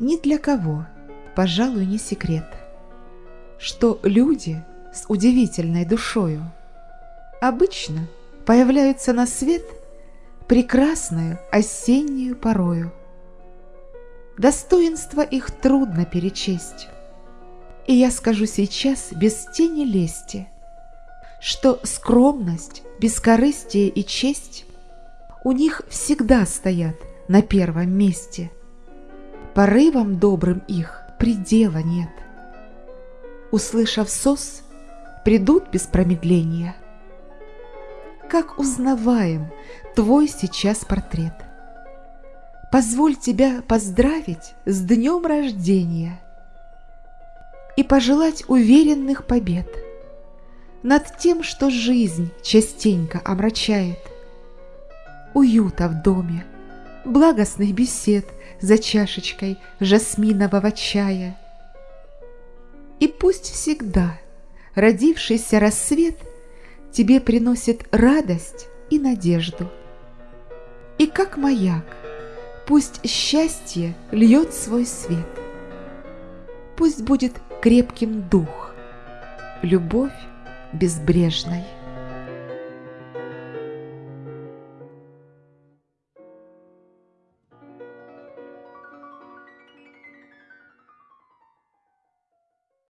Ни для кого, пожалуй, не секрет, что люди с удивительной душою обычно появляются на свет прекрасную осеннюю порою. Достоинства их трудно перечесть, и я скажу сейчас без тени лести, что скромность, бескорыстие и честь у них всегда стоят на первом месте. Порывам добрым их предела нет. Услышав сос, придут без промедления. Как узнаваем твой сейчас портрет. Позволь тебя поздравить с днем рождения и пожелать уверенных побед над тем, что жизнь частенько омрачает – уюта в доме, благостных бесед за чашечкой жасминового чая. И пусть всегда родившийся рассвет тебе приносит радость и надежду. И как маяк, пусть счастье льет свой свет. Пусть будет крепким дух, любовь безбрежной.